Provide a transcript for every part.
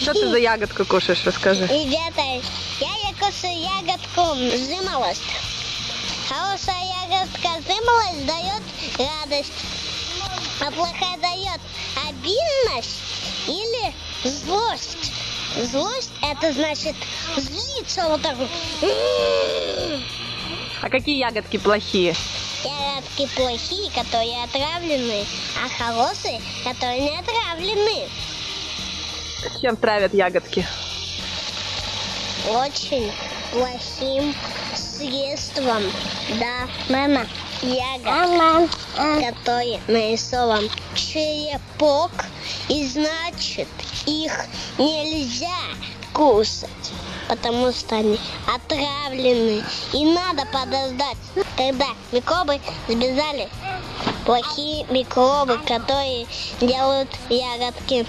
Что ты за ягодку кушаешь, расскажи. Ребята, я якушу ягодку жимолость. Хорошая ягодка жимолость дает радость, а плохая дает обидность или злость. Злость это значит злиться вот так вот. А какие ягодки плохие? Ягодки плохие, которые отравлены, а хорошие, которые не отравлены. Чем травят ягодки? очень плохим средством. Да, мама. Ягод, который нарисован черепок, и значит их нельзя кушать, потому что они отравлены. И надо подождать, когда микробы сбежали. Плохие микробы, которые делают ягодки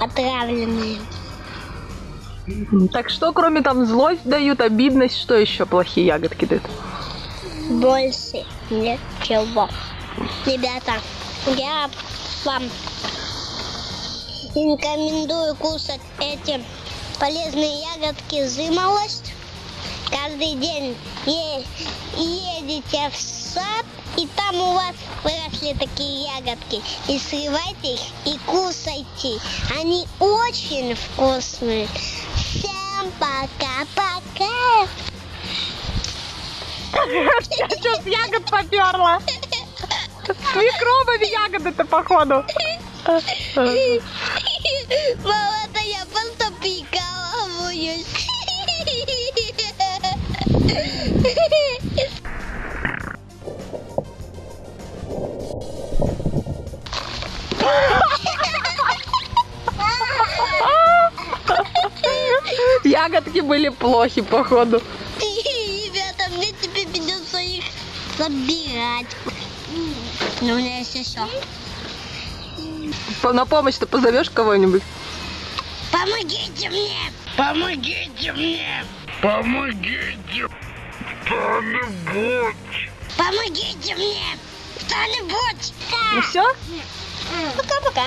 отравленные. Так что, кроме там злость дают, обидность, что еще плохие ягодки дают? больше ничего. Ребята, я вам рекомендую кушать эти полезные ягодки зымолость. Каждый день е- едете в сад, и там у вас выросли такие ягодки. И срывайте их и кушайте. Они очень вкусные. Всем пока-пока. Что с ягод поперла? С микробами ягоды-то, походу. Мама, я просто Ягодки были плохи, походу. Ребята, мне теперь придется их собирать. Но у меня есть еще. На помощь-то позовешь кого-нибудь? Помогите мне! Помогите мне! Помогите! Кто-нибудь! Помогите мне! Кто-нибудь! Ну все? Пока-пока.